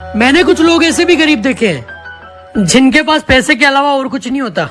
मैंने कुछ लोग ऐसे भी गरीब देखे हैं, जिनके पास पैसे के अलावा और कुछ नहीं होता।